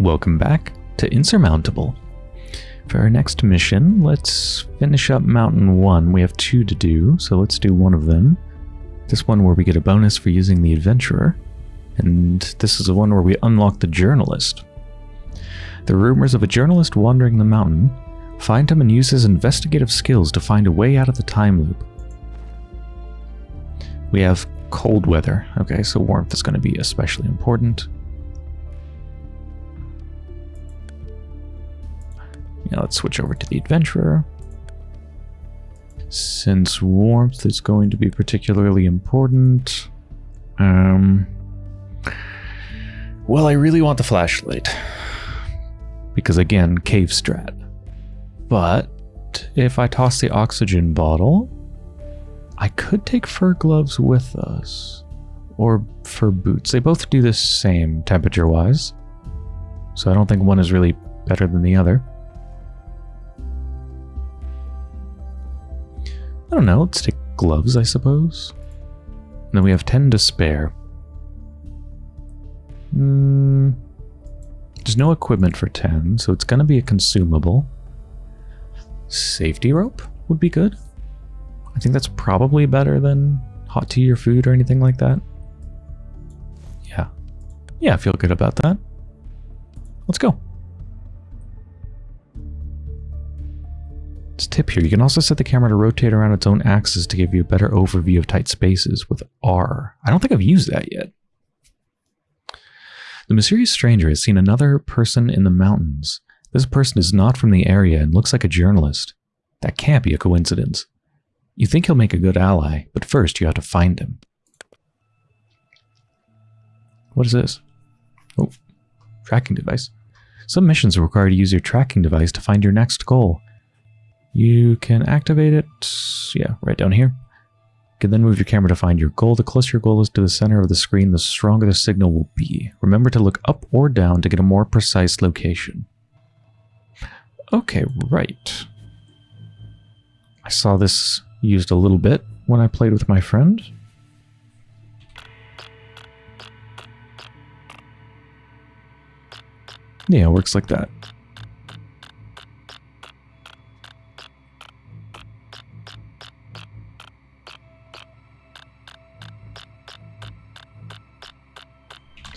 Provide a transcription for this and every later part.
Welcome back to Insurmountable. For our next mission, let's finish up Mountain 1. We have two to do, so let's do one of them. This one where we get a bonus for using the Adventurer. And this is the one where we unlock the Journalist. The rumors of a journalist wandering the mountain. Find him and use his investigative skills to find a way out of the time loop. We have cold weather. Okay, so warmth is going to be especially important. Now let's switch over to the adventurer. Since warmth is going to be particularly important, um, well, I really want the flashlight. Because again, cave strat. But if I toss the oxygen bottle, I could take fur gloves with us. Or fur boots. They both do the same temperature-wise. So I don't think one is really better than the other. I don't know, let's take gloves, I suppose. And then we have 10 to spare. Hmm. There's no equipment for 10, so it's going to be a consumable. Safety rope would be good. I think that's probably better than hot tea or food or anything like that. Yeah. Yeah, I feel good about that. Let's go. Tip here, you can also set the camera to rotate around its own axis to give you a better overview of tight spaces with R. I don't think I've used that yet. The mysterious stranger has seen another person in the mountains. This person is not from the area and looks like a journalist. That can't be a coincidence. You think he'll make a good ally, but first you have to find him. What is this? Oh, tracking device. Some missions require you to use your tracking device to find your next goal. You can activate it, yeah, right down here. You can then move your camera to find your goal. The closer your goal is to the center of the screen, the stronger the signal will be. Remember to look up or down to get a more precise location. Okay, right. I saw this used a little bit when I played with my friend. Yeah, it works like that.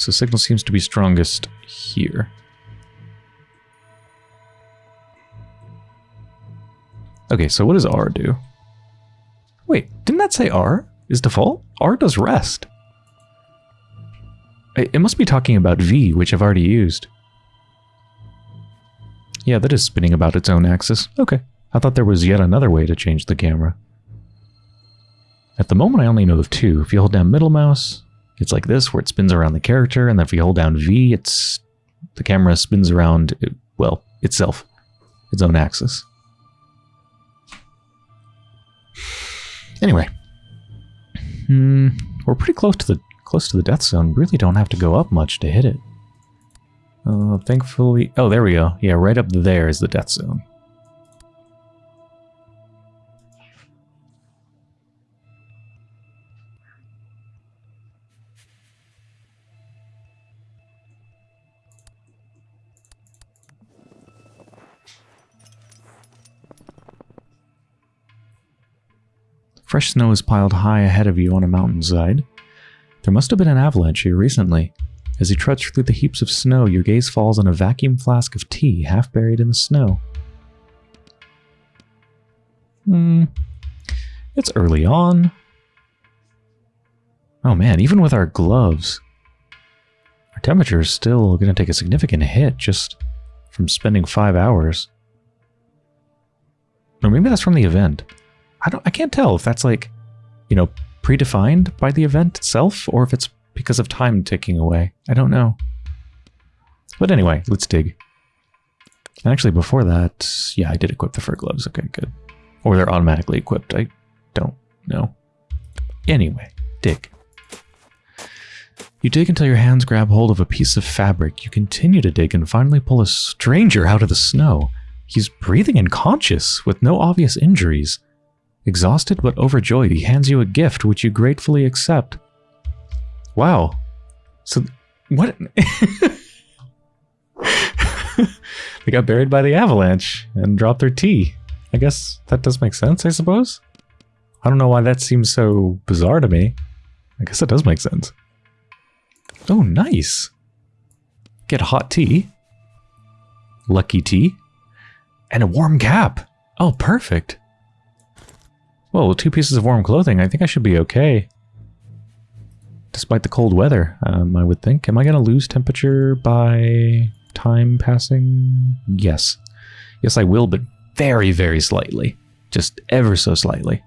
So signal seems to be strongest here. Okay, so what does R do? Wait, didn't that say R is default? R does rest. It must be talking about V, which I've already used. Yeah, that is spinning about its own axis. Okay. I thought there was yet another way to change the camera. At the moment, I only know of two. If you hold down middle mouse, it's like this, where it spins around the character, and then if you hold down V, it's the camera spins around, it, well, itself, its own axis. Anyway, hmm, we're pretty close to the close to the death zone. Really don't have to go up much to hit it. Uh, thankfully, oh, there we go. Yeah, right up there is the death zone. Fresh snow is piled high ahead of you on a mountainside. There must have been an avalanche here recently. As you trudge through the heaps of snow, your gaze falls on a vacuum flask of tea half buried in the snow. Hmm. It's early on. Oh man, even with our gloves, our temperature is still going to take a significant hit just from spending five hours. Or maybe that's from the event. I don't I can't tell if that's like, you know, predefined by the event itself or if it's because of time ticking away. I don't know. But anyway, let's dig. And actually before that, yeah, I did equip the fur gloves. Okay, good. Or they're automatically equipped. I don't know. Anyway, dig. You dig until your hands grab hold of a piece of fabric. You continue to dig and finally pull a stranger out of the snow. He's breathing and conscious, with no obvious injuries. Exhausted but overjoyed, he hands you a gift which you gratefully accept. Wow. So, what? they got buried by the avalanche and dropped their tea. I guess that does make sense, I suppose. I don't know why that seems so bizarre to me. I guess it does make sense. Oh, nice. Get hot tea. Lucky tea. And a warm cap. Oh, perfect. Well, two pieces of warm clothing. I think I should be okay. Despite the cold weather, um, I would think. Am I going to lose temperature by time passing? Yes. Yes, I will, but very, very slightly. Just ever so slightly.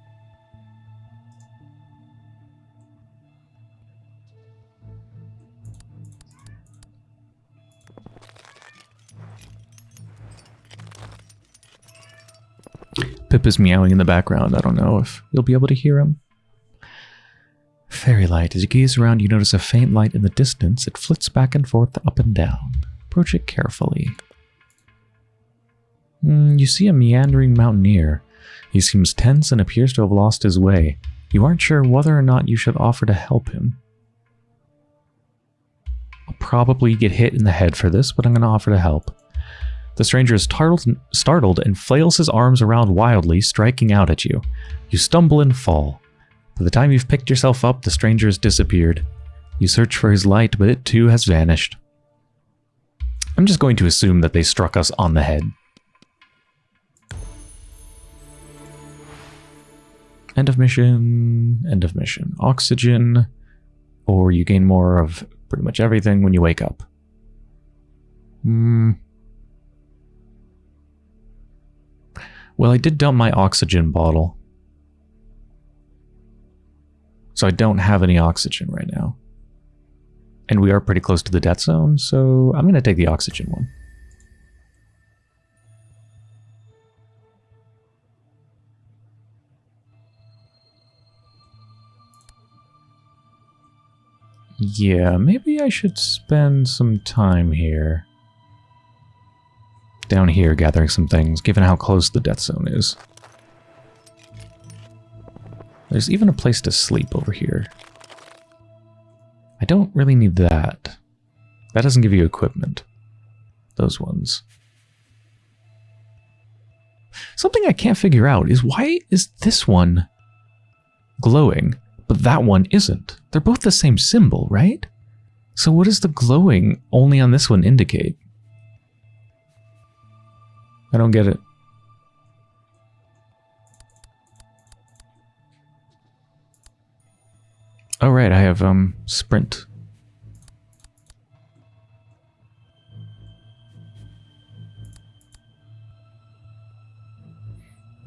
Pip is meowing in the background. I don't know if you'll be able to hear him. Fairy light. As you gaze around, you notice a faint light in the distance. It flits back and forth, up and down. Approach it carefully. Mm, you see a meandering mountaineer. He seems tense and appears to have lost his way. You aren't sure whether or not you should offer to help him. I'll probably get hit in the head for this, but I'm going to offer to help. The stranger is startled, and flails his arms around wildly, striking out at you. You stumble and fall. By the time you've picked yourself up, the stranger has disappeared. You search for his light, but it too has vanished. I'm just going to assume that they struck us on the head. End of mission, end of mission. Oxygen, or you gain more of pretty much everything when you wake up. Hmm. Well, I did dump my oxygen bottle. So I don't have any oxygen right now. And we are pretty close to the death zone, so I'm going to take the oxygen one. Yeah, maybe I should spend some time here down here gathering some things, given how close the death zone is. There's even a place to sleep over here. I don't really need that. That doesn't give you equipment. Those ones. Something I can't figure out is why is this one glowing, but that one isn't? They're both the same symbol, right? So what does the glowing only on this one indicate? I don't get it. Oh right, I have um sprint.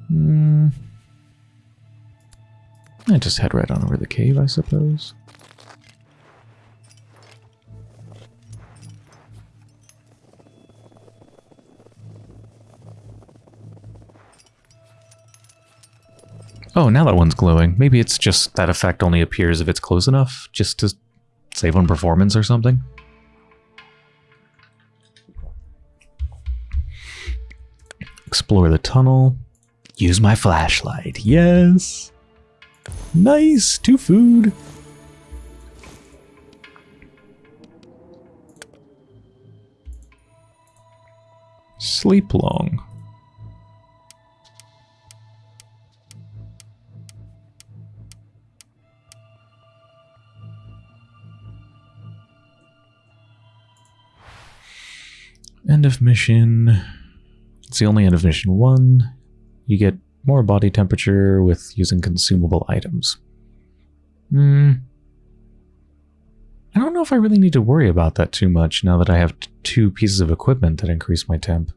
Hmm. I just head right on over the cave, I suppose. Oh, now that one's glowing. Maybe it's just that effect only appears if it's close enough, just to save on performance or something. Explore the tunnel. Use my flashlight. Yes! Nice! To food! Sleep long. End of mission. It's the only end of mission one. You get more body temperature with using consumable items. Hmm. I don't know if I really need to worry about that too much now that I have two pieces of equipment that increase my temp.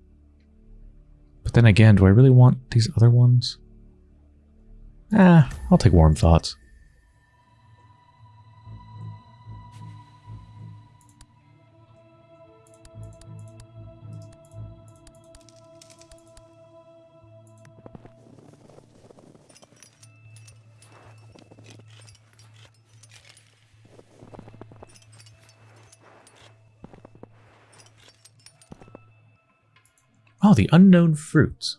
But then again, do I really want these other ones? Ah, I'll take warm thoughts. The unknown fruits.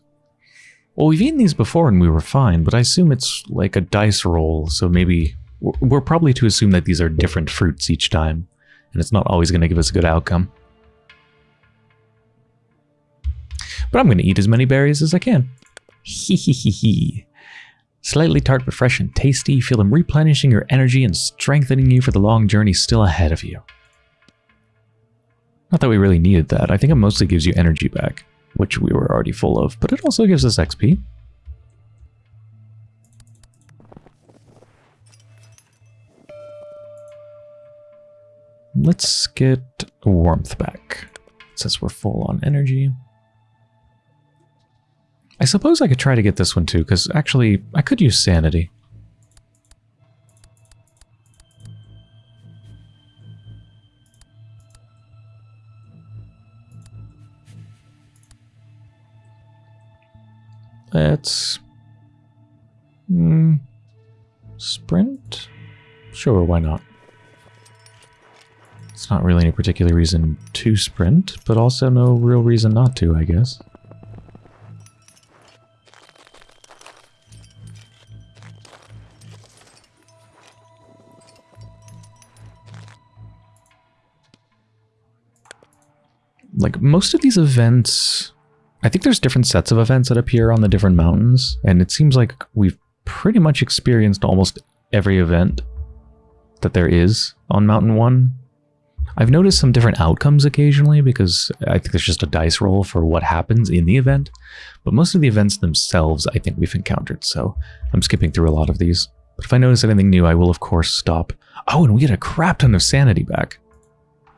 Well, we've eaten these before and we were fine, but I assume it's like a dice roll, so maybe... We're probably to assume that these are different fruits each time, and it's not always going to give us a good outcome. But I'm going to eat as many berries as I can. Hee hee hee hee. Slightly tart but fresh and tasty, feel them replenishing your energy and strengthening you for the long journey still ahead of you. Not that we really needed that. I think it mostly gives you energy back, which we were already full of, but it also gives us XP. Let's get warmth back, since we're full on energy. I suppose I could try to get this one too, because actually, I could use sanity. Let's... Mm, sprint? Sure, why not? It's not really any particular reason to sprint, but also no real reason not to, I guess. Like, most of these events... I think there's different sets of events that appear on the different mountains, and it seems like we've pretty much experienced almost every event that there is on Mountain 1 I've noticed some different outcomes occasionally because I think there's just a dice roll for what happens in the event, but most of the events themselves I think we've encountered, so I'm skipping through a lot of these. But if I notice anything new, I will of course stop. Oh, and we get a crap ton of sanity back.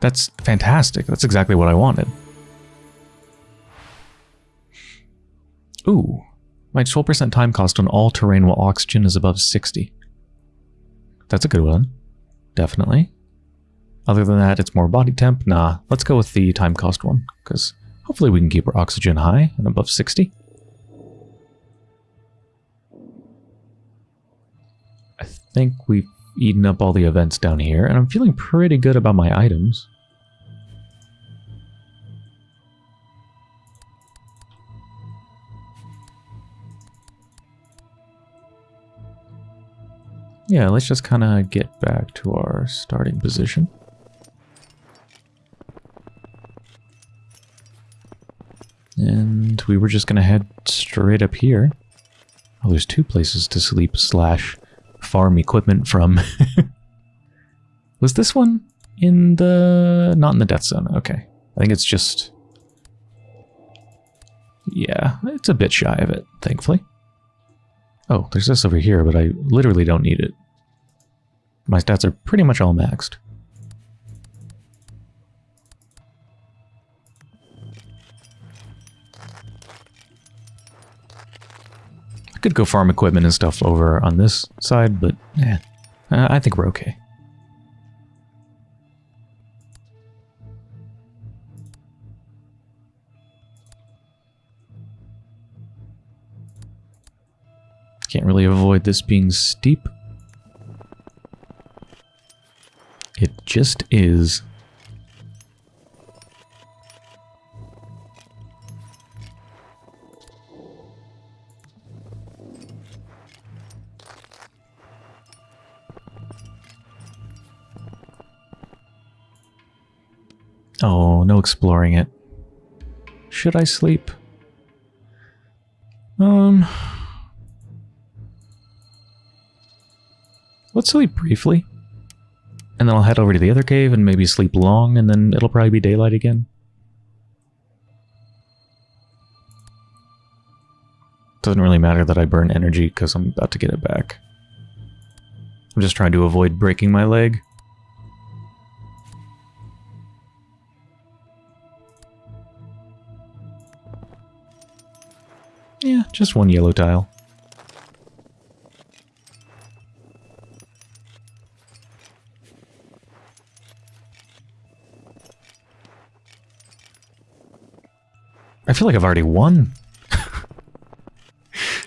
That's fantastic. That's exactly what I wanted. Ooh, my 12% time cost on all terrain while oxygen is above 60. That's a good one. Definitely. Other than that, it's more body temp. Nah, let's go with the time cost one, because hopefully we can keep our oxygen high and above 60. I think we've eaten up all the events down here, and I'm feeling pretty good about my items. Yeah, let's just kind of get back to our starting position. And we were just going to head straight up here. Oh, there's two places to sleep slash farm equipment from. Was this one in the... not in the death zone? Okay. I think it's just... Yeah, it's a bit shy of it, thankfully. Oh, there's this over here, but I literally don't need it. My stats are pretty much all maxed. I could go farm equipment and stuff over on this side, but uh, I think we're okay. Can't really avoid this being steep. It just is. Oh, no exploring it. Should I sleep? Um... Let's sleep briefly. And then I'll head over to the other cave and maybe sleep long, and then it'll probably be daylight again. Doesn't really matter that I burn energy because I'm about to get it back. I'm just trying to avoid breaking my leg. Yeah, just one yellow tile. I feel like I've already won.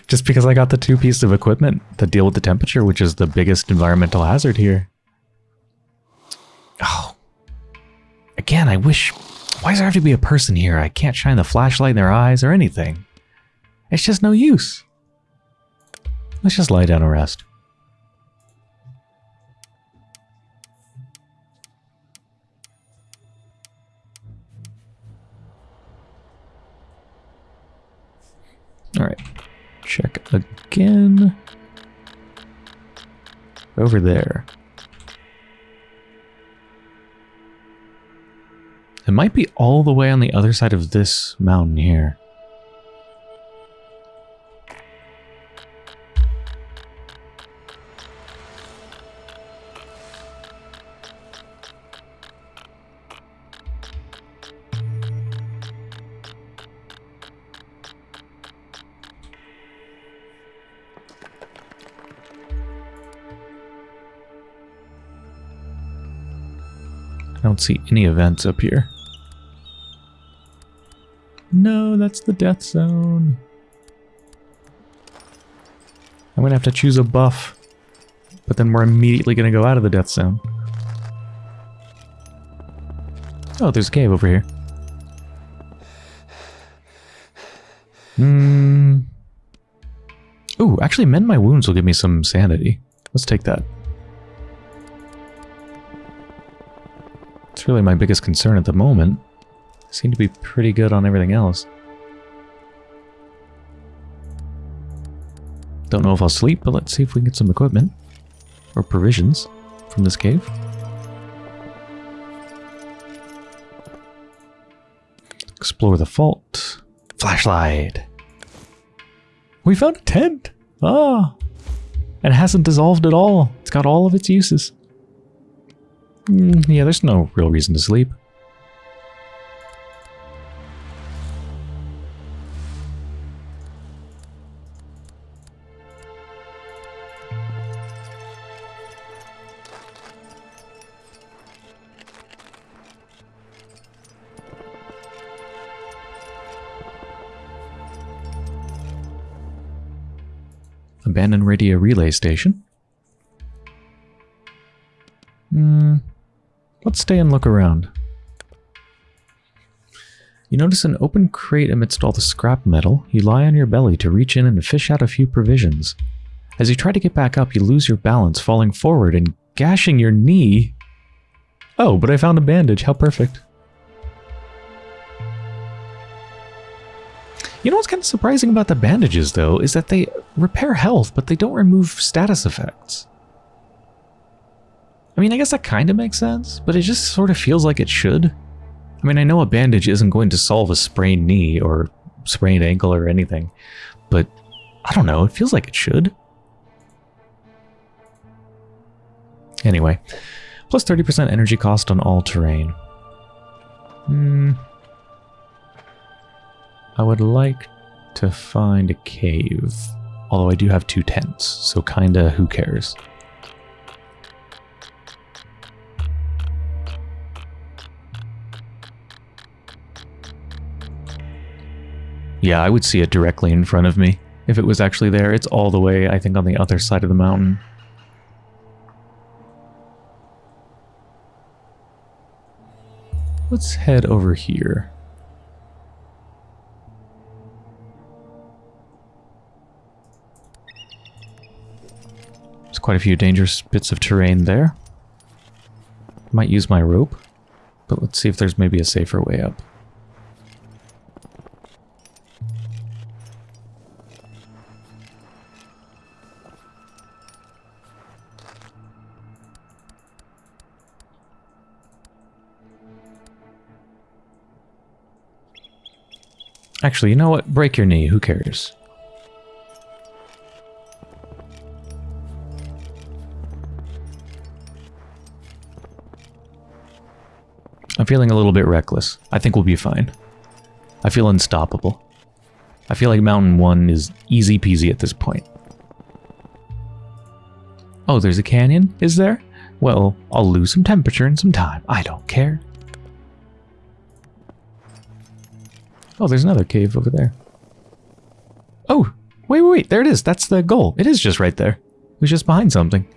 Just because I got the two pieces of equipment that deal with the temperature, which is the biggest environmental hazard here. Oh. Again, I wish... Why does there have to be a person here? I can't shine the flashlight in their eyes or anything. It's just no use. Let's just lie down and rest. Check again. Over there. It might be all the way on the other side of this mountain here. I don't see any events up here. No, that's the death zone. I'm gonna have to choose a buff. But then we're immediately gonna go out of the death zone. Oh, there's a cave over here. Hmm. Ooh, actually mend my wounds will give me some sanity. Let's take that. It's really my biggest concern at the moment. I seem to be pretty good on everything else. Don't know if I'll sleep, but let's see if we can get some equipment. Or provisions from this cave. Explore the fault. Flashlight. We found a tent. Ah. And it hasn't dissolved at all. It's got all of its uses. Mm, yeah, there's no real reason to sleep. Abandoned radio relay station. Let's stay and look around. You notice an open crate amidst all the scrap metal. You lie on your belly to reach in and fish out a few provisions. As you try to get back up, you lose your balance, falling forward and gashing your knee. Oh, but I found a bandage. How perfect. You know what's kind of surprising about the bandages, though, is that they repair health, but they don't remove status effects. I mean, I guess that kind of makes sense, but it just sort of feels like it should. I mean, I know a bandage isn't going to solve a sprained knee or sprained ankle or anything, but I don't know, it feels like it should. Anyway, plus 30% energy cost on all terrain. Hmm. I would like to find a cave. Although I do have two tents, so kinda who cares. Yeah, I would see it directly in front of me. If it was actually there, it's all the way, I think, on the other side of the mountain. Let's head over here. There's quite a few dangerous bits of terrain there. Might use my rope, but let's see if there's maybe a safer way up. Actually, you know what? Break your knee. Who cares? I'm feeling a little bit reckless. I think we'll be fine. I feel unstoppable. I feel like Mountain 1 is easy peasy at this point. Oh, there's a canyon, is there? Well, I'll lose some temperature and some time. I don't care. Oh, there's another cave over there. Oh, wait, wait, wait. There it is. That's the goal. It is just right there. It was just behind something.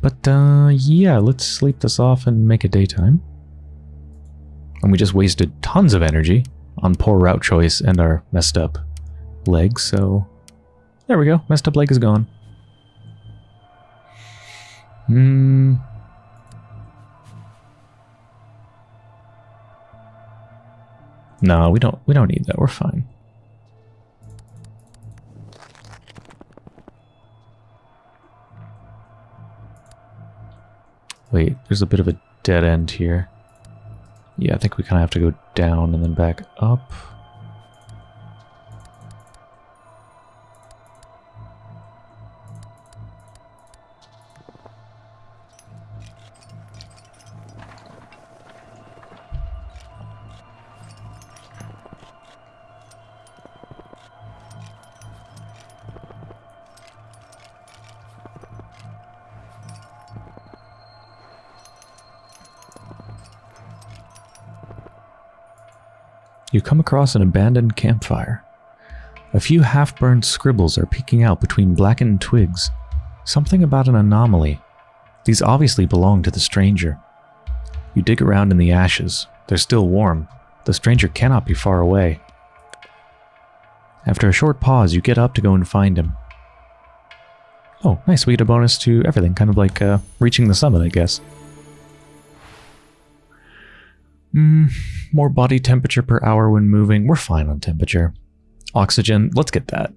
But, uh, yeah, let's sleep this off and make it daytime. And we just wasted tons of energy on poor route choice and our messed up leg, so... There we go, messed up leg is gone. Hmm... No, we don't we don't need that. We're fine. Wait, there's a bit of a dead end here. Yeah, I think we kind of have to go down and then back up. Come across an abandoned campfire. A few half-burned scribbles are peeking out between blackened twigs. Something about an anomaly. These obviously belong to the stranger. You dig around in the ashes. They're still warm. The stranger cannot be far away. After a short pause, you get up to go and find him. Oh, nice. We get a bonus to everything. Kind of like uh, reaching the summit, I guess. Hmm, more body temperature per hour when moving. We're fine on temperature. Oxygen, let's get that.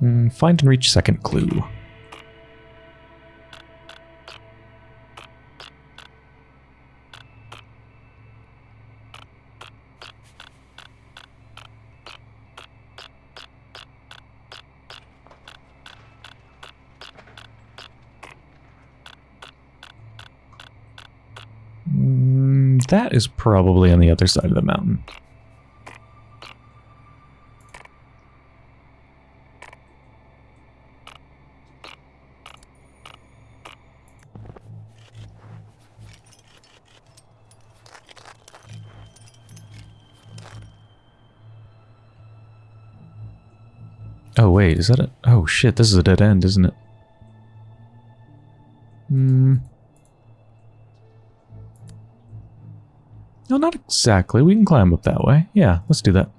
Mm, find and reach second clue. Mm, that is probably on the other side of the mountain. Oh wait, is that a... Oh shit, this is a dead end, isn't it? Hmm... exactly. We can climb up that way. Yeah, let's do that.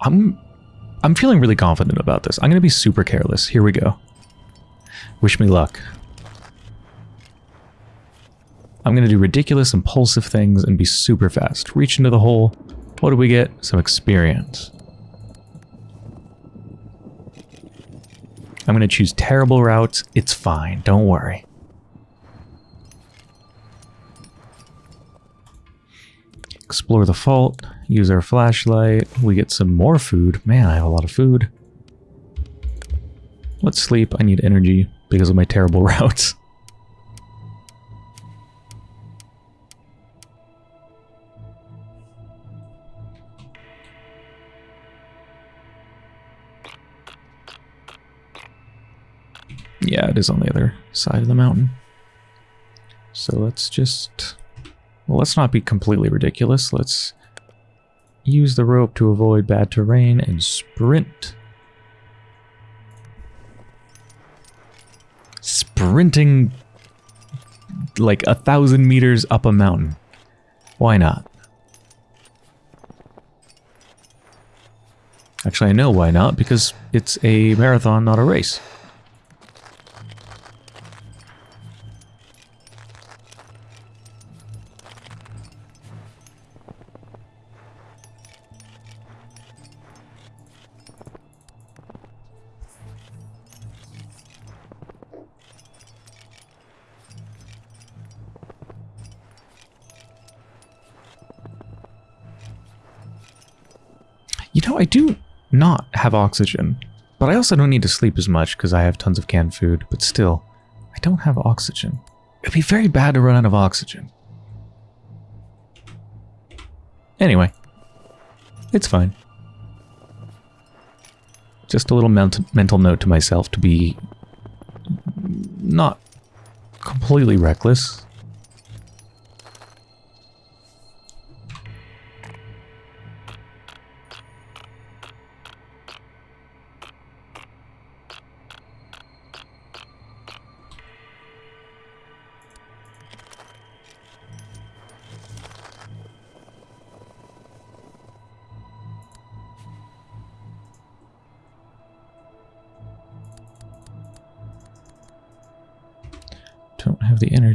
I'm I'm feeling really confident about this. I'm going to be super careless. Here we go. Wish me luck. I'm going to do ridiculous, impulsive things and be super fast. Reach into the hole. What do we get? Some experience. I'm going to choose terrible routes. It's fine. Don't worry. Explore the fault. Use our flashlight. We get some more food. Man, I have a lot of food. Let's sleep. I need energy because of my terrible routes. It is on the other side of the mountain. So let's just... Well, let's not be completely ridiculous. Let's use the rope to avoid bad terrain and sprint. Sprinting like a thousand meters up a mountain. Why not? Actually, I know why not, because it's a marathon, not a race. I do not have oxygen, but I also don't need to sleep as much because I have tons of canned food, but still, I don't have oxygen. It'd be very bad to run out of oxygen. Anyway, it's fine. Just a little ment mental note to myself to be not completely reckless.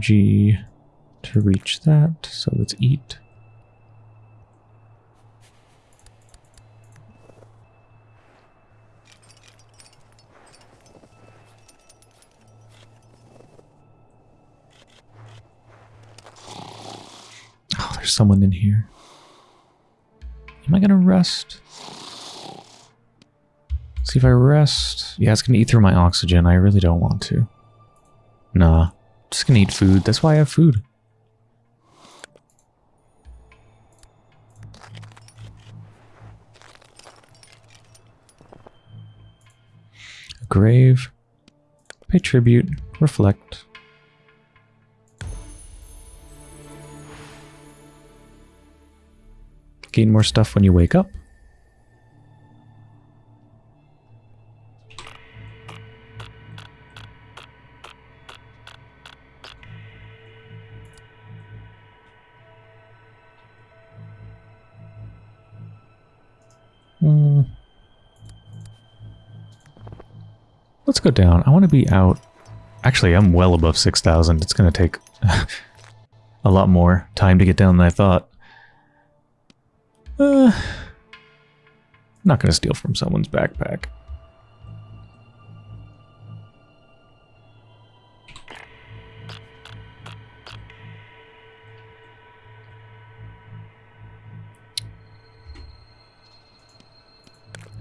Energy to reach that, so let's eat. Oh, there's someone in here. Am I gonna rest? See if I rest. Yeah, it's gonna eat through my oxygen. I really don't want to. Nah. Just gonna eat food. That's why I have food. Grave. Pay tribute. Reflect. Gain more stuff when you wake up. Let's go down. I want to be out. Actually, I'm well above 6,000. It's going to take a lot more time to get down than I thought. Uh, not going to steal from someone's backpack.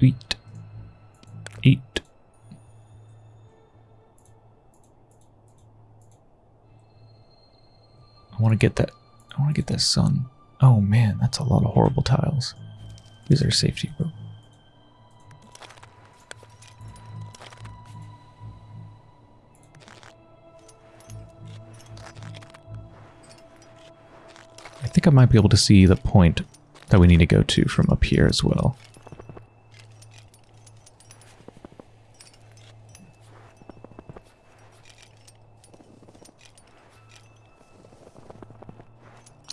Eat. To get that. I want to get that sun. Oh man, that's a lot of horrible tiles. These are safety, bro. I think I might be able to see the point that we need to go to from up here as well.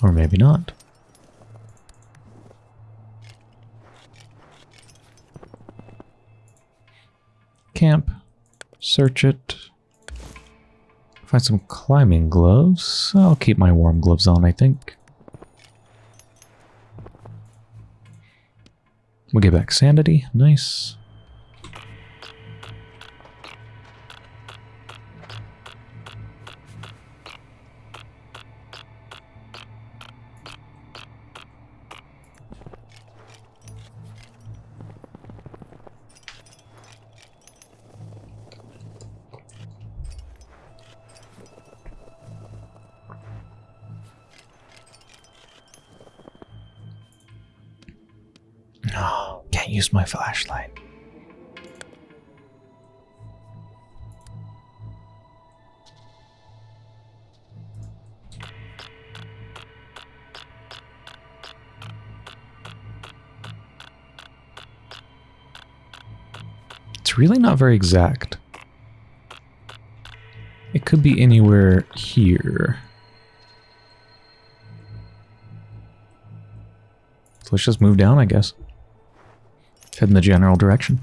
Or maybe not. Camp. Search it. Find some climbing gloves. I'll keep my warm gloves on, I think. We'll get back sanity. Nice. Really not very exact. It could be anywhere here. So let's just move down, I guess. Head in the general direction.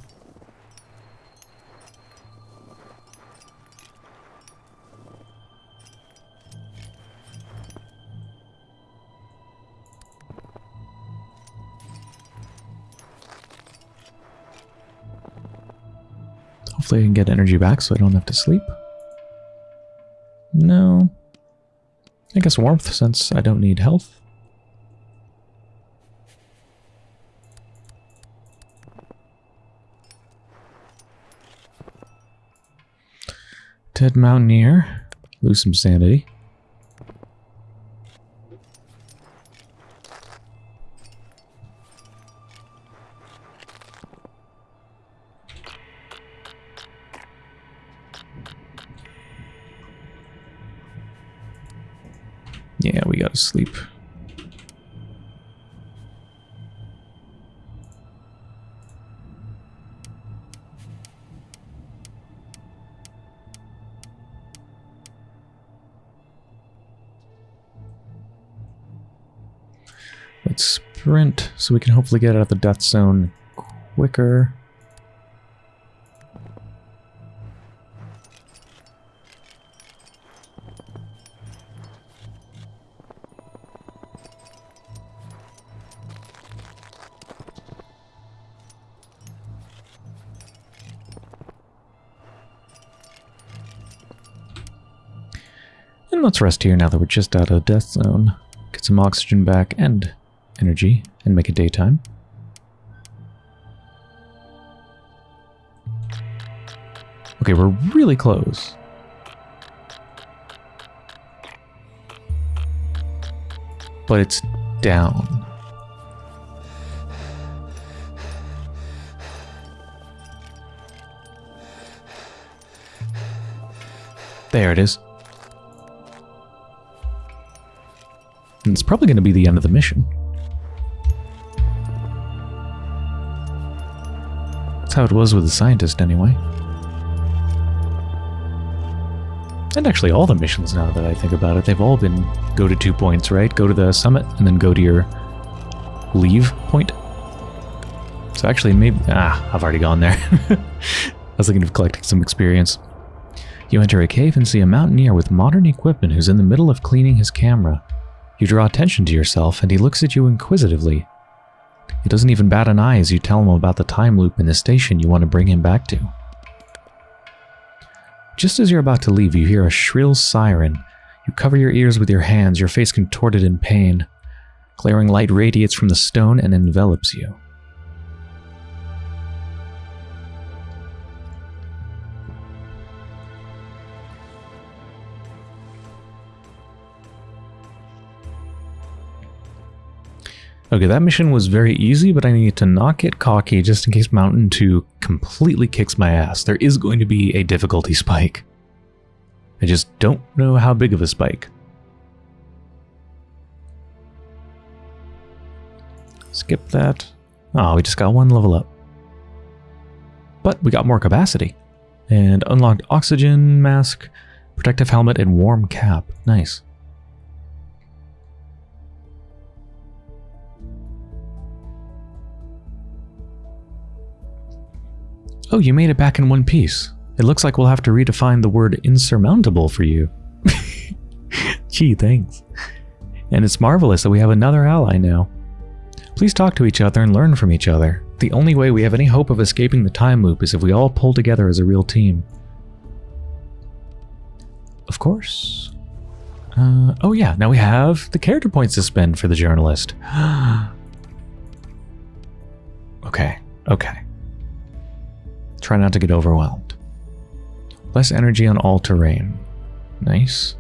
Hopefully I can get energy back so I don't have to sleep. No. I guess warmth since I don't need health. Dead Mountaineer. Lose some sanity. So we can hopefully get out of the death zone quicker. And let's rest here now that we're just out of death zone. Get some oxygen back and energy and make it daytime. Okay, we're really close. But it's down. There it is. And it's probably going to be the end of the mission. That's how it was with the scientist, anyway. And actually all the missions, now that I think about it, they've all been go to two points, right? Go to the summit, and then go to your leave point. So actually, maybe... Ah, I've already gone there. I was thinking of collecting some experience. You enter a cave and see a mountaineer with modern equipment who's in the middle of cleaning his camera. You draw attention to yourself, and he looks at you inquisitively. He doesn't even bat an eye as you tell him about the time loop in the station you want to bring him back to. Just as you're about to leave, you hear a shrill siren. You cover your ears with your hands, your face contorted in pain. Glaring light radiates from the stone and envelops you. Okay, that mission was very easy, but I need to not get cocky just in case Mountain 2 completely kicks my ass. There is going to be a difficulty spike. I just don't know how big of a spike. Skip that. Oh, we just got one level up. But we got more capacity. And unlocked oxygen mask, protective helmet, and warm cap. Nice. Oh, you made it back in one piece. It looks like we'll have to redefine the word insurmountable for you. Gee, thanks. And it's marvelous that we have another ally now. Please talk to each other and learn from each other. The only way we have any hope of escaping the time loop is if we all pull together as a real team. Of course. Uh, oh yeah, now we have the character points to spend for the journalist. okay, okay. Try not to get overwhelmed. Less energy on all terrain. Nice.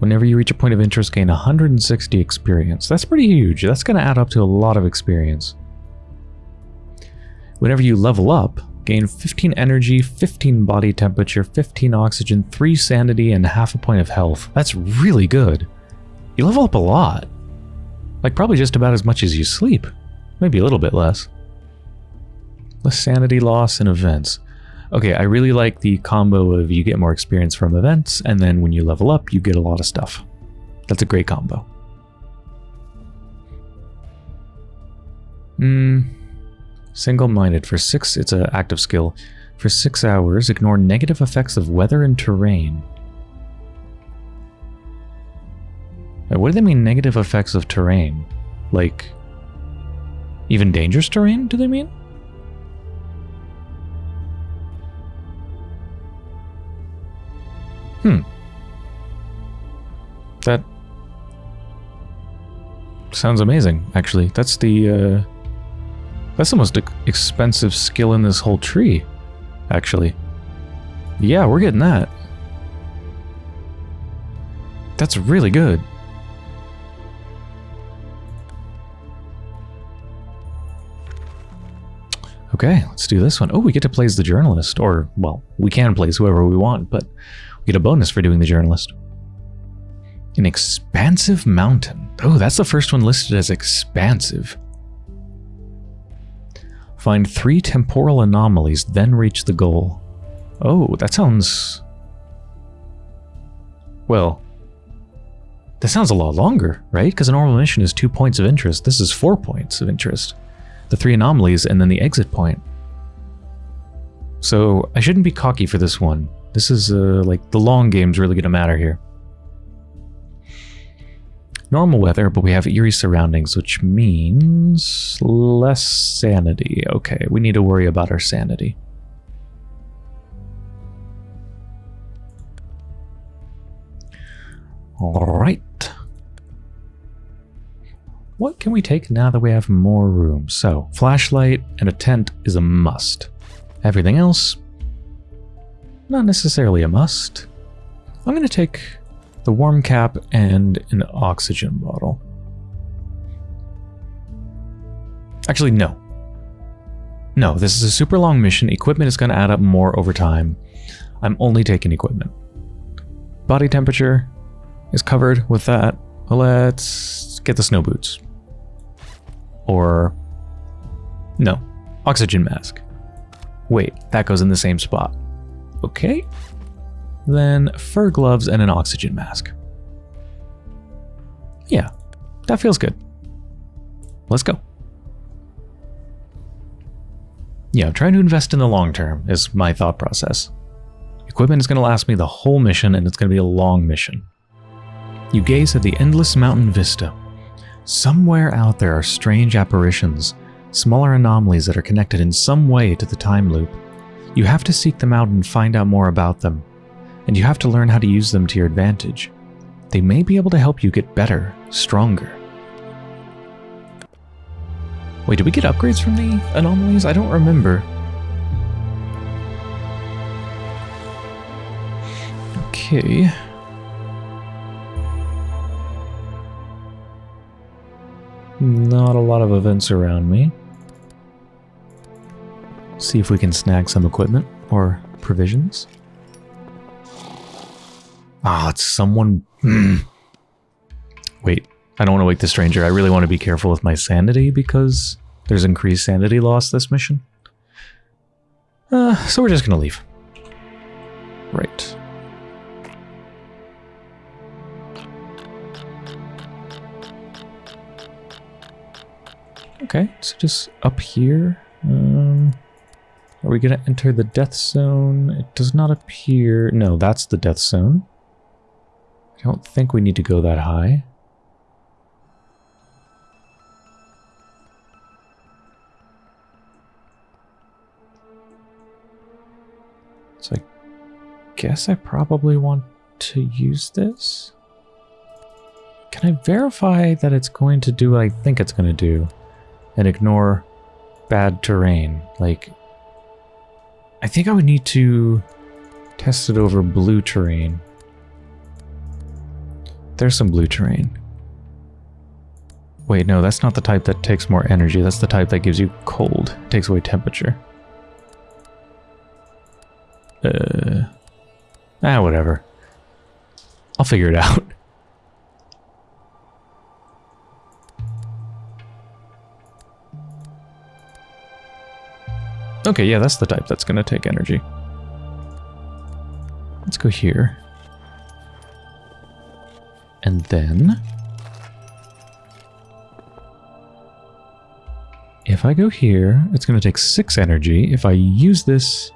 Whenever you reach a point of interest, gain 160 experience. That's pretty huge. That's going to add up to a lot of experience. Whenever you level up, gain 15 energy, 15 body temperature, 15 oxygen, 3 sanity, and half a point of health. That's really good. You level up a lot. Like probably just about as much as you sleep. Maybe a little bit less. Less sanity loss and events. Okay, I really like the combo of you get more experience from events, and then when you level up, you get a lot of stuff. That's a great combo. Hmm. Single-minded. For six, it's an active skill. For six hours, ignore negative effects of weather and terrain. what do they mean negative effects of terrain? Like, even dangerous terrain, do they mean? Hmm. That sounds amazing, actually. That's the, uh, that's the most expensive skill in this whole tree, actually. Yeah, we're getting that. That's really good. Okay, let's do this one. Oh, we get to play as the journalist. Or, well, we can play as whoever we want, but get a bonus for doing the journalist. An expansive mountain. Oh, that's the first one listed as expansive. Find three temporal anomalies, then reach the goal. Oh, that sounds... Well, that sounds a lot longer, right? Because a normal mission is two points of interest. This is four points of interest. The three anomalies and then the exit point. So I shouldn't be cocky for this one. This is, uh, like, the long game's really going to matter here. Normal weather, but we have eerie surroundings, which means less sanity. Okay, we need to worry about our sanity. Alright. What can we take now that we have more room? So, flashlight and a tent is a must. Everything else, not necessarily a must. I'm going to take the warm cap and an oxygen bottle. Actually, no. No, this is a super long mission. Equipment is going to add up more over time. I'm only taking equipment. Body temperature is covered with that. Let's get the snow boots. Or, no, oxygen mask. Wait, that goes in the same spot. Okay. Then fur gloves and an oxygen mask. Yeah, that feels good. Let's go. Yeah, I'm trying to invest in the long term is my thought process. Equipment is going to last me the whole mission and it's going to be a long mission. You gaze at the endless mountain vista. Somewhere out there are strange apparitions, smaller anomalies that are connected in some way to the time loop. You have to seek them out and find out more about them, and you have to learn how to use them to your advantage. They may be able to help you get better, stronger. Wait, did we get upgrades from the anomalies? I don't remember. Okay. Not a lot of events around me. See if we can snag some equipment or provisions. Ah, it's someone... Hmm. Wait, I don't want to wake the stranger. I really want to be careful with my sanity because there's increased sanity loss this mission. Uh, so we're just going to leave. Right. Okay, so just up here. Um, are we going to enter the death zone? It does not appear... No, that's the death zone. I don't think we need to go that high. So I guess I probably want to use this. Can I verify that it's going to do what I think it's going to do and ignore bad terrain? Like, I think I would need to test it over blue terrain. There's some blue terrain. Wait, no, that's not the type that takes more energy. That's the type that gives you cold. Takes away temperature. Uh, ah, whatever. I'll figure it out. Okay, yeah, that's the type that's going to take energy. Let's go here. And then... If I go here, it's going to take 6 energy. If I use this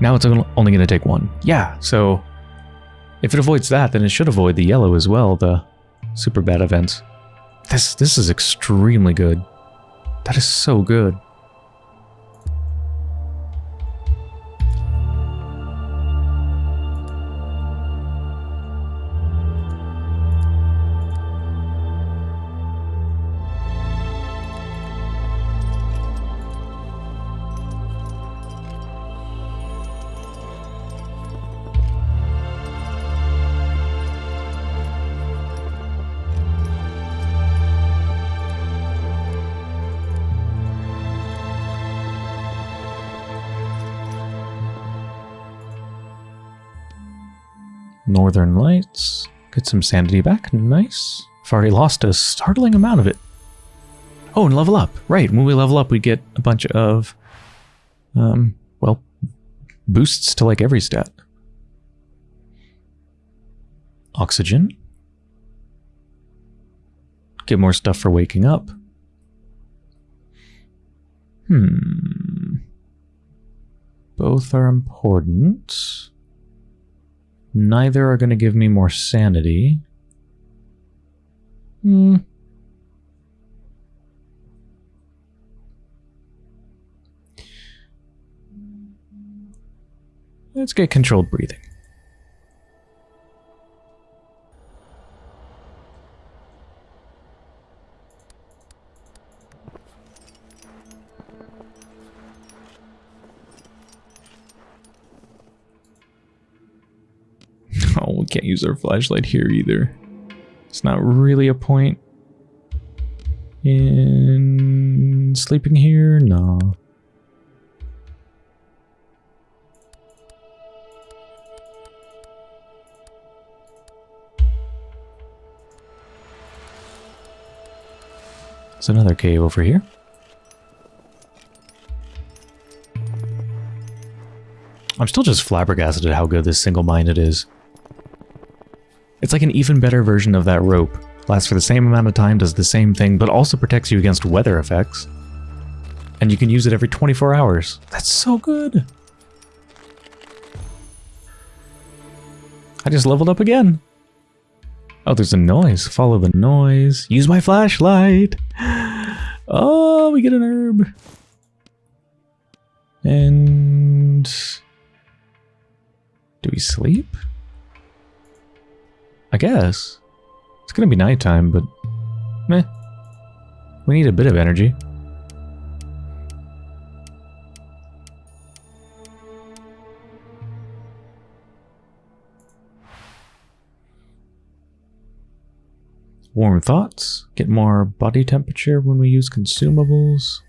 now it's only going to take one. Yeah, so if it avoids that, then it should avoid the yellow as well, the super bad events. This, this is extremely good. That is so good. Northern Lights. Get some sanity back. Nice. I've already lost a startling amount of it. Oh, and level up. Right, when we level up, we get a bunch of, um, well, boosts to like every stat. Oxygen. Get more stuff for waking up. Hmm. Both are important. Neither are going to give me more sanity. Hmm. Let's get controlled breathing. Can't use our flashlight here either. It's not really a point in sleeping here. No. There's another cave over here. I'm still just flabbergasted at how good this single-minded is. It's like an even better version of that rope. Lasts for the same amount of time, does the same thing, but also protects you against weather effects. And you can use it every 24 hours. That's so good! I just leveled up again. Oh, there's a noise. Follow the noise. Use my flashlight. Oh, we get an herb. And... Do we sleep? I guess. It's gonna be nighttime, but... Meh. We need a bit of energy. Warm thoughts, get more body temperature when we use consumables.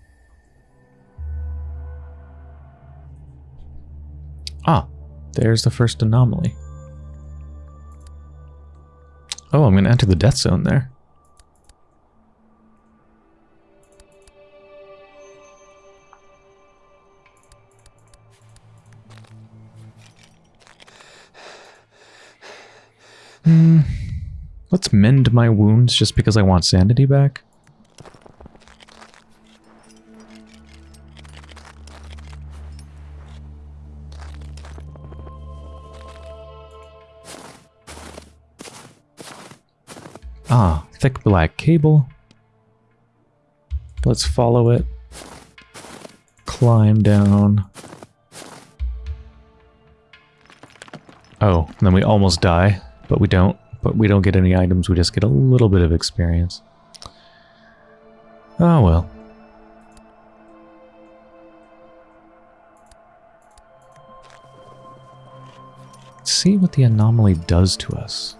Ah, there's the first anomaly. Oh, I'm going to enter the death zone there. Hmm. Let's mend my wounds just because I want sanity back. Thick black cable. Let's follow it. Climb down. Oh, then we almost die, but we don't. But we don't get any items, we just get a little bit of experience. Oh well. See what the anomaly does to us.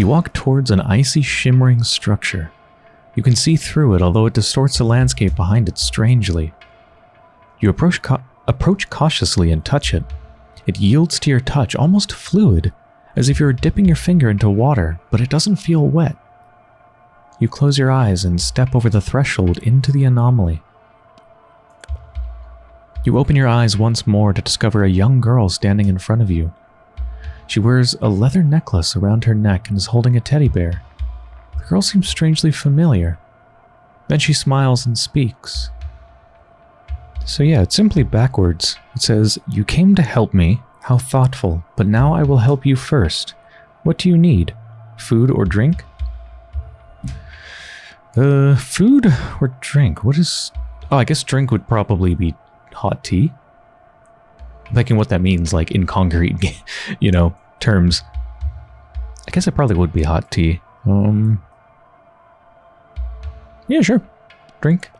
You walk towards an icy shimmering structure. You can see through it, although it distorts the landscape behind it strangely. You approach, approach cautiously and touch it. It yields to your touch, almost fluid, as if you were dipping your finger into water, but it doesn't feel wet. You close your eyes and step over the threshold into the anomaly. You open your eyes once more to discover a young girl standing in front of you. She wears a leather necklace around her neck and is holding a teddy bear. The girl seems strangely familiar. Then she smiles and speaks. So yeah, it's simply backwards. It says, You came to help me. How thoughtful. But now I will help you first. What do you need? Food or drink? Uh, food or drink? What is... Oh, I guess drink would probably be hot tea. I'm thinking what that means, like, in concrete, you know, terms. I guess it probably would be hot tea. Um... Yeah, sure. Drink.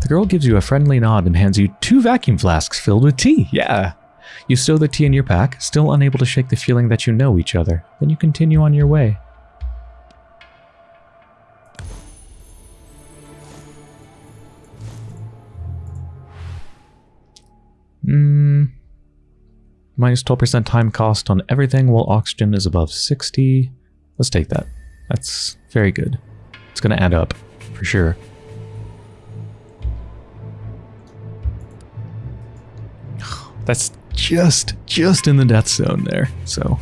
The girl gives you a friendly nod and hands you two vacuum flasks filled with tea. Yeah. You stow the tea in your pack, still unable to shake the feeling that you know each other. Then you continue on your way. Hmm. Minus 12% time cost on everything while oxygen is above 60. Let's take that. That's very good. It's going to add up, for sure. That's just, just in the death zone there, so...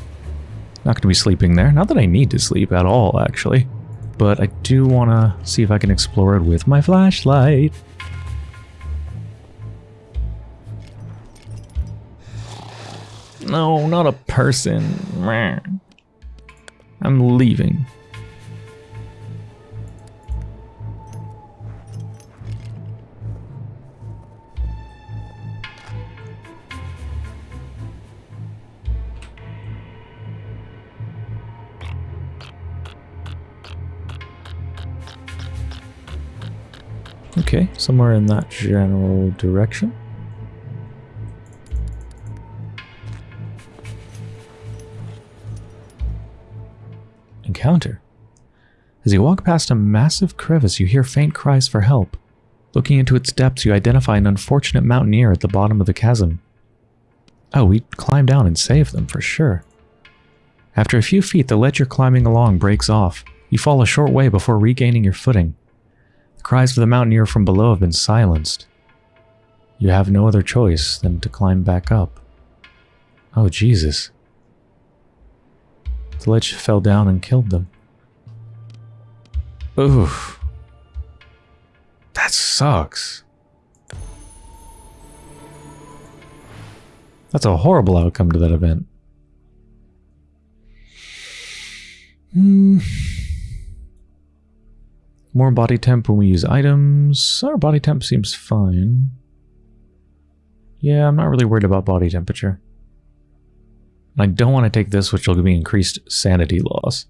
Not going to be sleeping there. Not that I need to sleep at all, actually. But I do want to see if I can explore it with my flashlight. No, not a person. I'm leaving. Okay, somewhere in that general direction. Encounter. As you walk past a massive crevice, you hear faint cries for help. Looking into its depths, you identify an unfortunate mountaineer at the bottom of the chasm. Oh, we'd climb down and save them for sure. After a few feet, the ledge you're climbing along breaks off. You fall a short way before regaining your footing. The cries of the mountaineer from below have been silenced. You have no other choice than to climb back up. Oh, Jesus. The ledge fell down and killed them. Oof. That sucks. That's a horrible outcome to that event. Hmm. More body temp when we use items. Our body temp seems fine. Yeah, I'm not really worried about body temperature. I don't want to take this, which will give me increased sanity loss.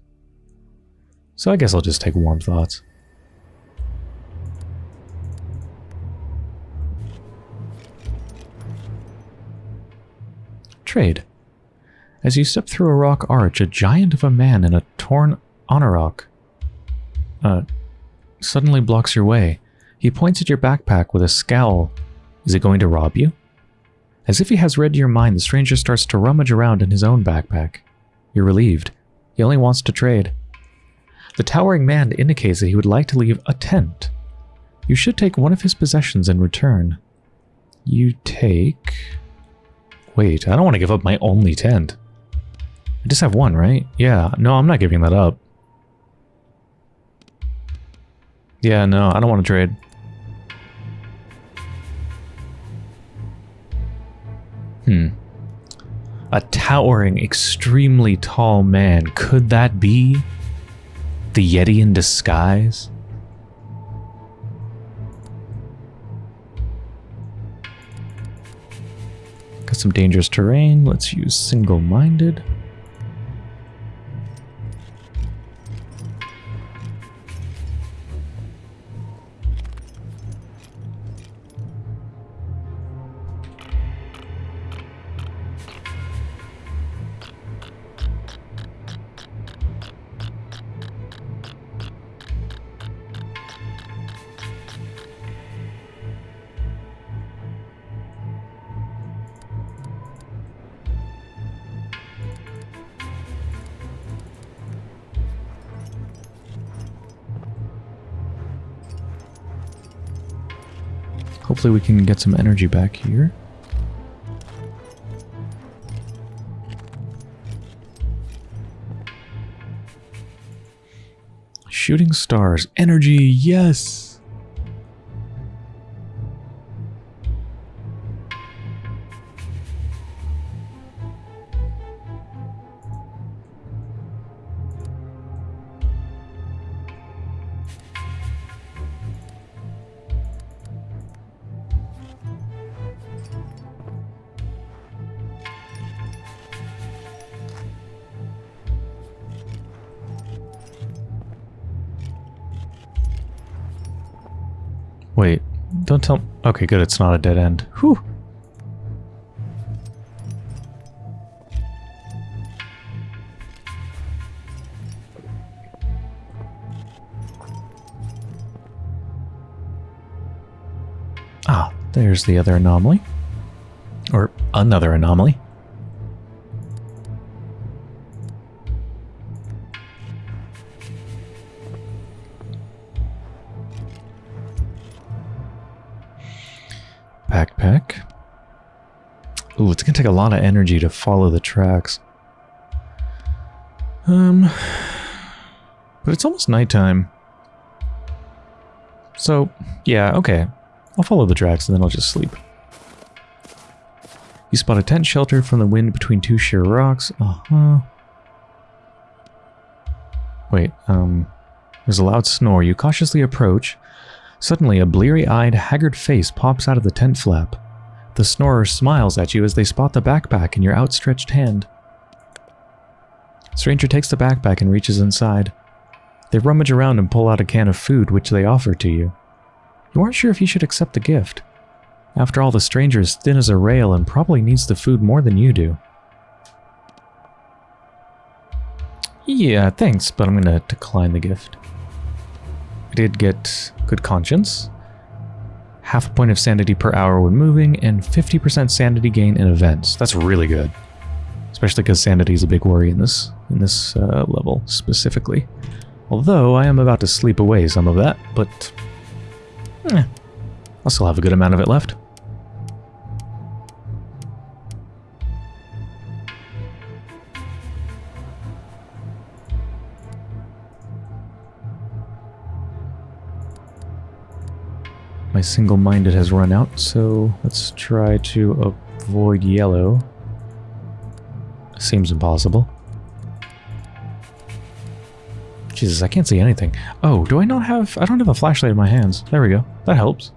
So I guess I'll just take warm thoughts. Trade. As you step through a rock arch, a giant of a man in a torn anorak uh, suddenly blocks your way. He points at your backpack with a scowl. Is it going to rob you? As if he has read your mind, the stranger starts to rummage around in his own backpack. You're relieved. He only wants to trade. The towering man indicates that he would like to leave a tent. You should take one of his possessions in return. You take... Wait, I don't want to give up my only tent. I just have one, right? Yeah, no, I'm not giving that up. Yeah, no, I don't want to trade. Hmm. A towering, extremely tall man. Could that be the Yeti in disguise? Got some dangerous terrain. Let's use single-minded. Hopefully we can get some energy back here. Shooting stars. Energy, yes! Wait, don't tell... Okay, good, it's not a dead end. Whew. Ah, there's the other anomaly. Or another anomaly. Take a lot of energy to follow the tracks. Um, but it's almost nighttime. So, yeah, okay. I'll follow the tracks and then I'll just sleep. You spot a tent shelter from the wind between two sheer rocks. Uh-huh. Wait, um... There's a loud snore. You cautiously approach. Suddenly, a bleary-eyed, haggard face pops out of the tent flap. The snorer smiles at you as they spot the backpack in your outstretched hand. Stranger takes the backpack and reaches inside. They rummage around and pull out a can of food, which they offer to you. You aren't sure if you should accept the gift. After all, the stranger is thin as a rail and probably needs the food more than you do. Yeah, thanks, but I'm going to decline the gift. I did get good conscience, half a point of sanity per hour when moving, and 50% sanity gain in events. That's really good. Especially because sanity is a big worry in this in this uh, level specifically. Although I am about to sleep away some of that, but eh, I'll still have a good amount of it left. My single-minded has run out, so let's try to avoid yellow. Seems impossible. Jesus, I can't see anything. Oh, do I not have... I don't have a flashlight in my hands. There we go. That helps.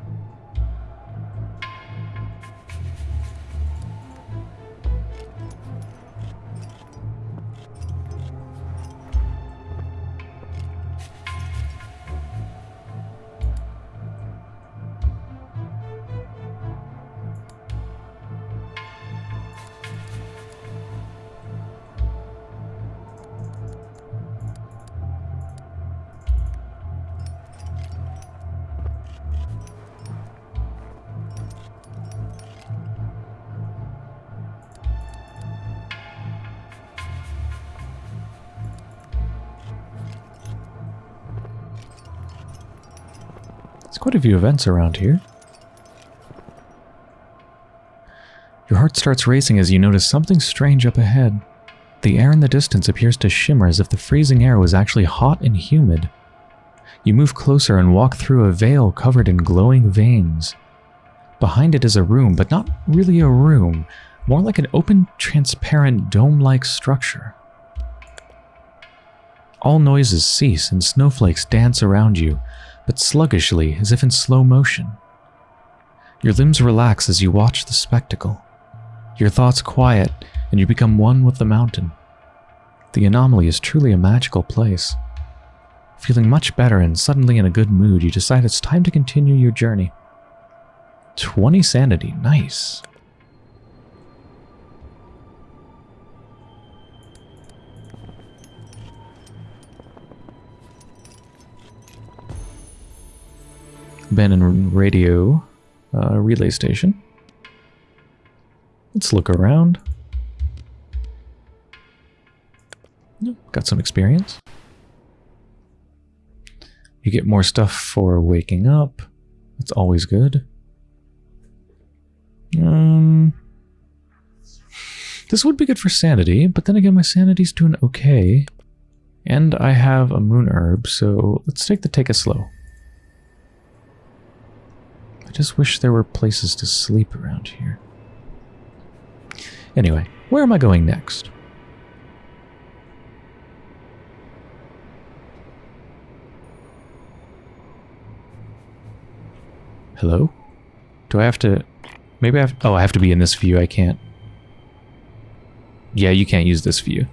Few events around here. Your heart starts racing as you notice something strange up ahead. The air in the distance appears to shimmer as if the freezing air was actually hot and humid. You move closer and walk through a veil covered in glowing veins. Behind it is a room, but not really a room, more like an open, transparent, dome-like structure. All noises cease and snowflakes dance around you, but sluggishly as if in slow motion. Your limbs relax as you watch the spectacle. Your thoughts quiet and you become one with the mountain. The anomaly is truly a magical place. Feeling much better and suddenly in a good mood, you decide it's time to continue your journey. 20 sanity, nice. Abandoned radio uh, relay station. Let's look around. Got some experience. You get more stuff for waking up. That's always good. Um, this would be good for sanity, but then again, my sanity's doing okay. And I have a moon herb, so let's take the take it slow just wish there were places to sleep around here. Anyway, where am I going next? Hello? Do I have to... Maybe I have... Oh, I have to be in this view. I can't... Yeah, you can't use this view.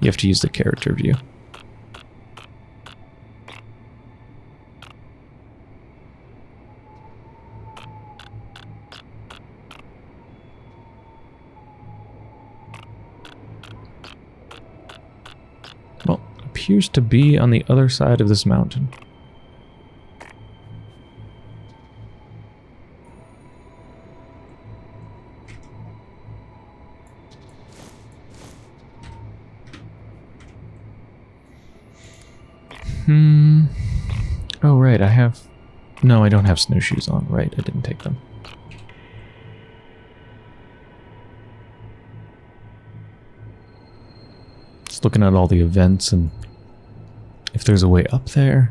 You have to use the character view. Appears to be on the other side of this mountain. Hmm. Oh, right, I have... No, I don't have snowshoes on. Right, I didn't take them. Just looking at all the events and if there's a way up there,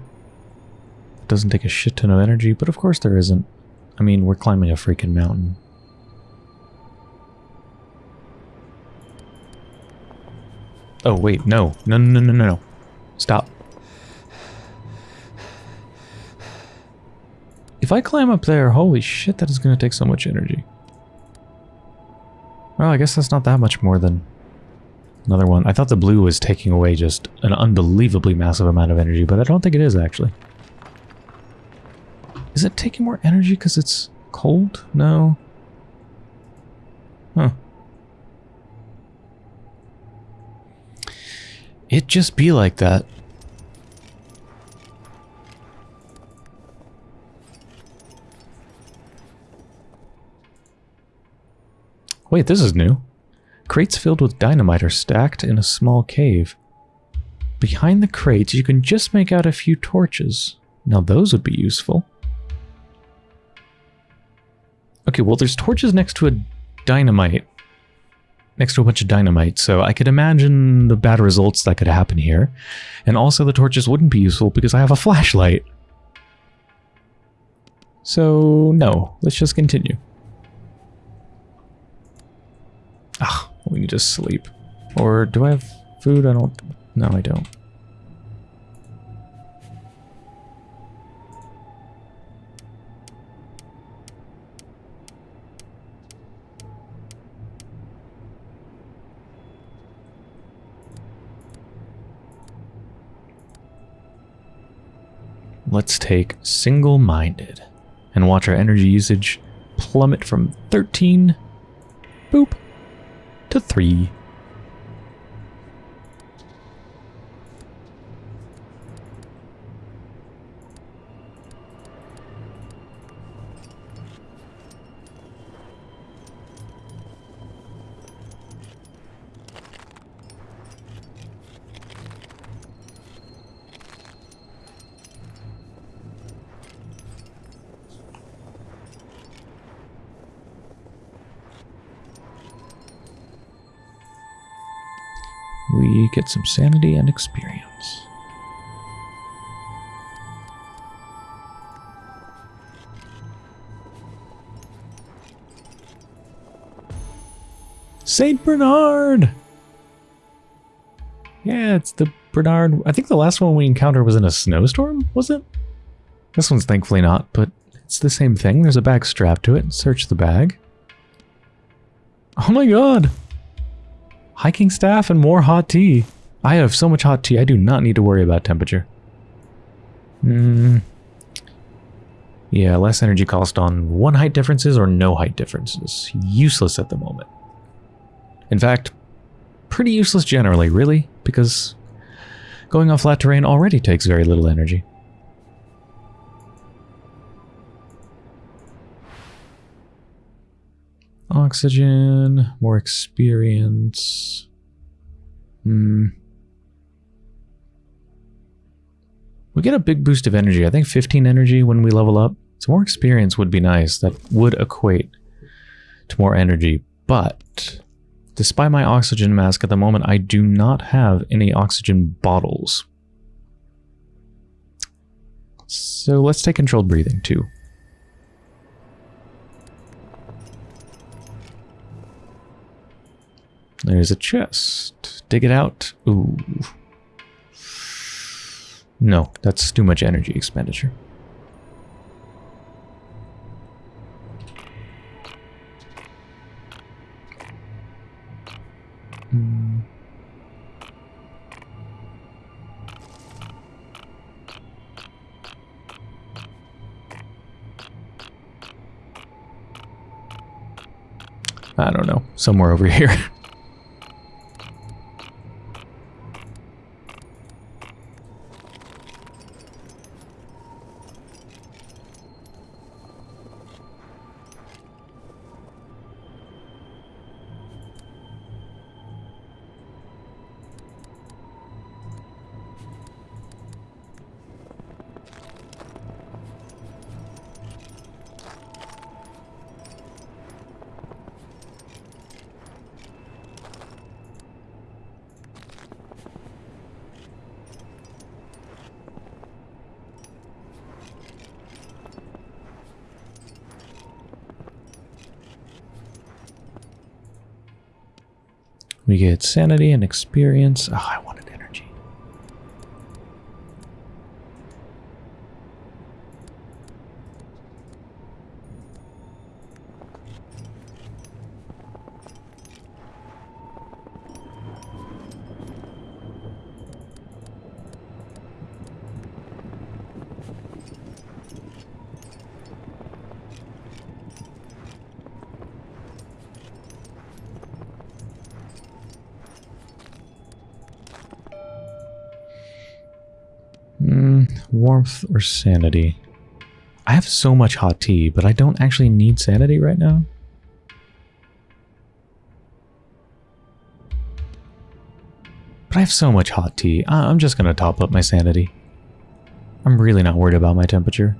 it doesn't take a shit ton of energy, but of course there isn't. I mean, we're climbing a freaking mountain. Oh, wait, no. No, no, no, no, no. Stop. If I climb up there, holy shit, that is going to take so much energy. Well, I guess that's not that much more than Another one. I thought the blue was taking away just an unbelievably massive amount of energy, but I don't think it is actually. Is it taking more energy because it's cold? No. Huh. It just be like that. Wait, this is new. Crates filled with dynamite are stacked in a small cave. Behind the crates, you can just make out a few torches. Now those would be useful. Okay, well there's torches next to a dynamite. Next to a bunch of dynamite, so I could imagine the bad results that could happen here. And also the torches wouldn't be useful because I have a flashlight. So, no. Let's just continue. Ah, we need to sleep. Or do I have food? I don't... No, I don't. Let's take single-minded and watch our energy usage plummet from 13 boop to 3. Some sanity and experience. Saint Bernard! Yeah, it's the Bernard. I think the last one we encountered was in a snowstorm, was it? This one's thankfully not, but it's the same thing. There's a bag strapped to it. Search the bag. Oh my god! Hiking staff and more hot tea. I have so much hot tea, I do not need to worry about temperature. Hmm. Yeah, less energy cost on one height differences or no height differences. Useless at the moment. In fact, pretty useless generally, really, because going on flat terrain already takes very little energy. Oxygen, more experience. Hmm. We get a big boost of energy. I think 15 energy when we level up. So more experience would be nice. That would equate to more energy. But despite my oxygen mask at the moment, I do not have any oxygen bottles. So let's take controlled breathing too. There's a chest. Dig it out. Ooh. No, that's too much energy expenditure. Hmm. I don't know. Somewhere over here. We get sanity and experience. Oh, I wanted warmth, or sanity? I have so much hot tea, but I don't actually need sanity right now. But I have so much hot tea. I'm just going to top up my sanity. I'm really not worried about my temperature.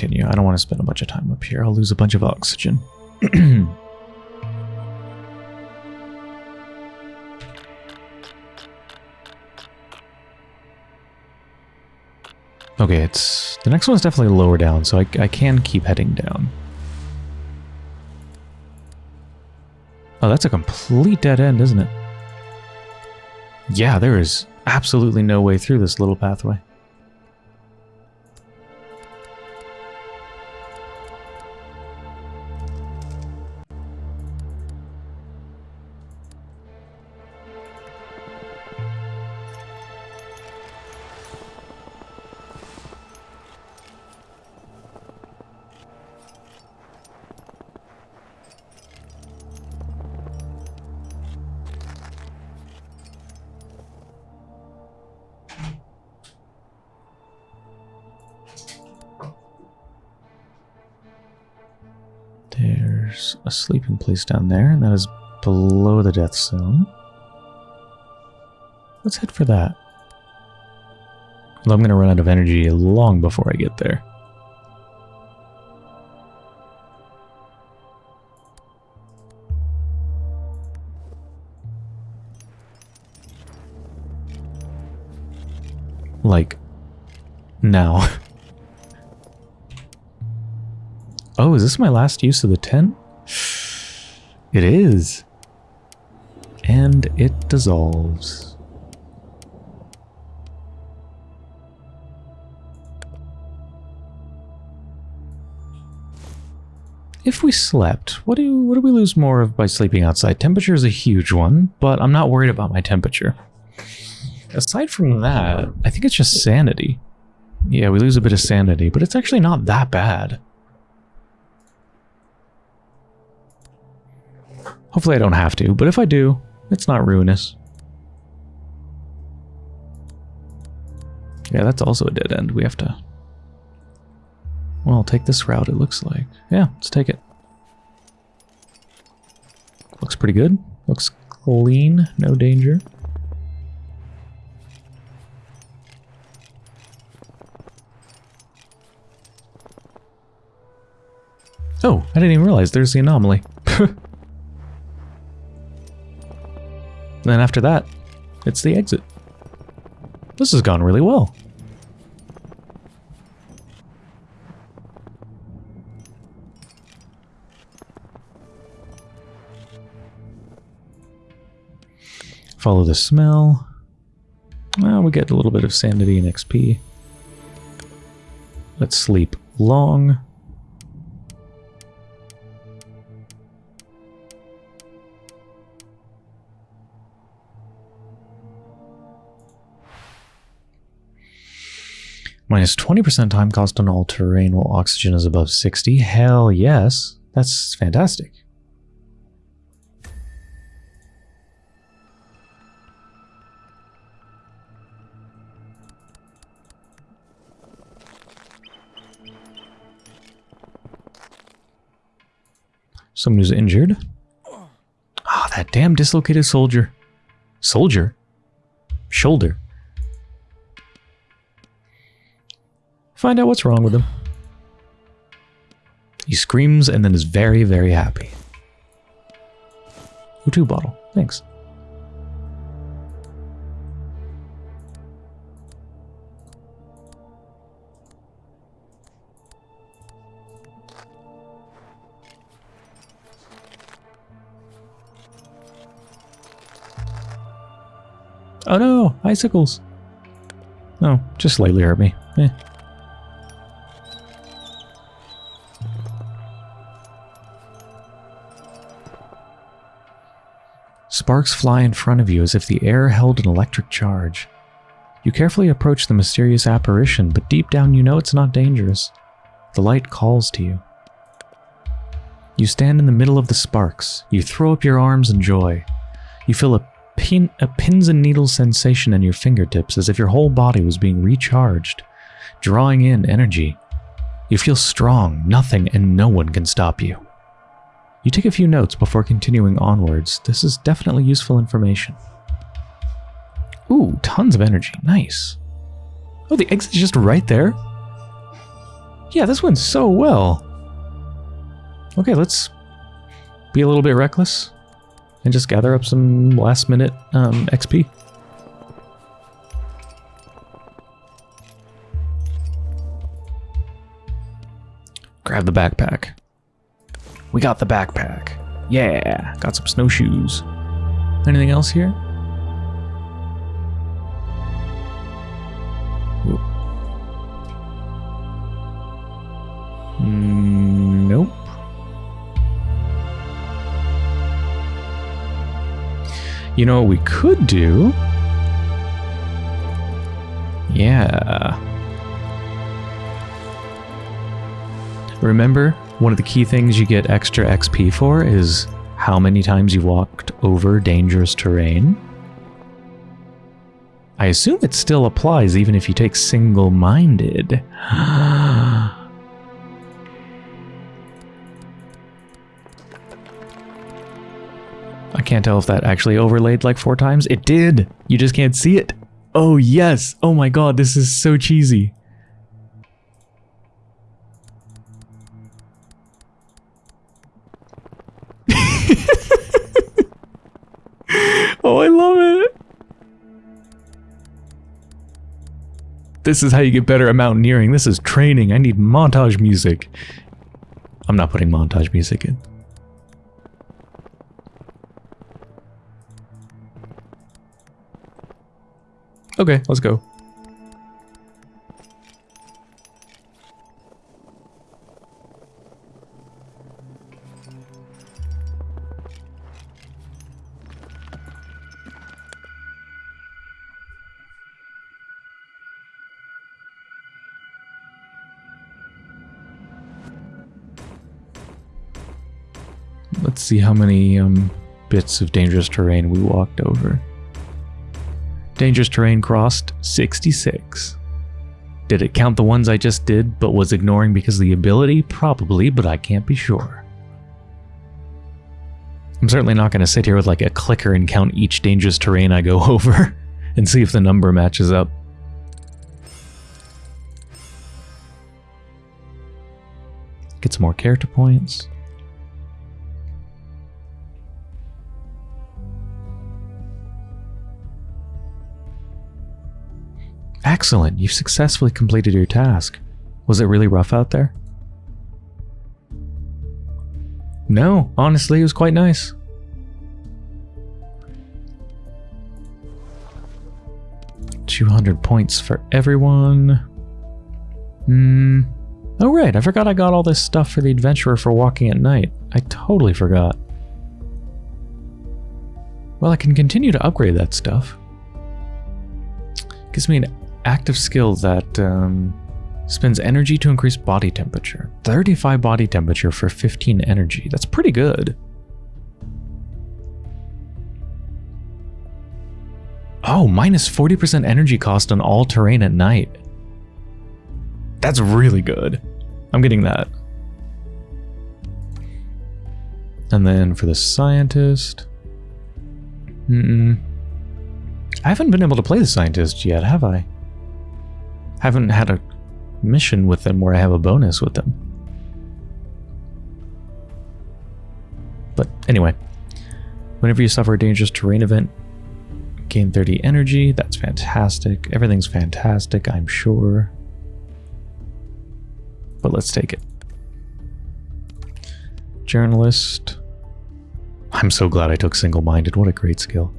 Continue. I don't want to spend a bunch of time up here. I'll lose a bunch of oxygen. okay, it's the next one's definitely lower down, so I, I can keep heading down. Oh, that's a complete dead end, isn't it? Yeah, there is absolutely no way through this little pathway. A sleeping place down there, and that is below the death zone. Let's head for that. I'm going to run out of energy long before I get there. Like, now. Oh, is this my last use of the tent? It is. And it dissolves. If we slept, what do what do we lose more of by sleeping outside? Temperature is a huge one, but I'm not worried about my temperature. Aside from that, I think it's just sanity. Yeah, we lose a bit of sanity, but it's actually not that bad. Hopefully I don't have to, but if I do, it's not ruinous. Yeah, that's also a dead end. We have to... Well, take this route, it looks like. Yeah, let's take it. Looks pretty good. Looks clean, no danger. Oh, I didn't even realize there's the anomaly. And then after that, it's the exit. This has gone really well. Follow the smell. Well, we get a little bit of sanity and XP. Let's sleep long. Minus 20% time cost on all terrain while oxygen is above 60. Hell yes. That's fantastic. Someone who's injured. Ah, oh, that damn dislocated soldier. Soldier? Shoulder. Find out what's wrong with him. He screams and then is very, very happy. O2 bottle. Thanks. Oh no, icicles. No, just slightly hurt me. Eh. Sparks fly in front of you as if the air held an electric charge. You carefully approach the mysterious apparition, but deep down you know it's not dangerous. The light calls to you. You stand in the middle of the sparks. You throw up your arms in joy. You feel a, pin, a pins and needles sensation in your fingertips as if your whole body was being recharged, drawing in energy. You feel strong, nothing and no one can stop you. You take a few notes before continuing onwards. This is definitely useful information. Ooh, tons of energy. Nice. Oh, the exit's just right there? Yeah, this went so well. Okay, let's be a little bit reckless and just gather up some last minute um, XP. Grab the backpack. We got the backpack. Yeah, got some snowshoes. Anything else here? Mm, nope. You know what we could do? Yeah. Remember, one of the key things you get extra XP for is how many times you walked over dangerous terrain. I assume it still applies even if you take single-minded. I can't tell if that actually overlaid like four times. It did! You just can't see it. Oh yes! Oh my god, this is so cheesy. This is how you get better at mountaineering. This is training. I need montage music. I'm not putting montage music in. Okay, let's go. Let's see how many um, bits of dangerous terrain we walked over. Dangerous terrain crossed 66. Did it count the ones I just did but was ignoring because of the ability? Probably, but I can't be sure. I'm certainly not going to sit here with like a clicker and count each dangerous terrain I go over and see if the number matches up. Get some more character points. Excellent, you've successfully completed your task. Was it really rough out there? No, honestly, it was quite nice. Two hundred points for everyone. Hmm. Oh right, I forgot I got all this stuff for the adventurer for walking at night. I totally forgot. Well, I can continue to upgrade that stuff. Gives me an active skill that um, spends energy to increase body temperature. 35 body temperature for 15 energy. That's pretty good. Oh, minus 40% energy cost on all terrain at night. That's really good. I'm getting that. And then for the scientist... Mm -mm. I haven't been able to play the scientist yet, have I? Haven't had a mission with them where I have a bonus with them. But anyway, whenever you suffer a dangerous terrain event, gain 30 energy. That's fantastic. Everything's fantastic, I'm sure. But let's take it. Journalist. I'm so glad I took single-minded. What a great skill.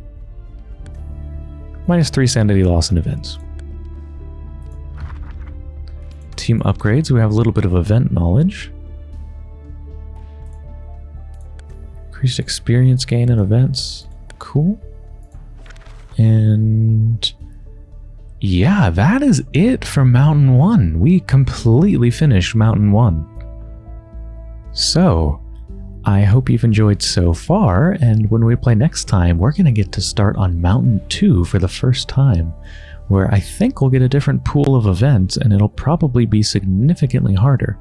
Minus 3 sanity loss in events. Team upgrades, we have a little bit of event knowledge. Increased experience gain in events. Cool. And yeah, that is it for Mountain 1. We completely finished Mountain 1. So, I hope you've enjoyed so far, and when we play next time, we're going to get to start on Mountain 2 for the first time, where I think we'll get a different pool of events, and it'll probably be significantly harder.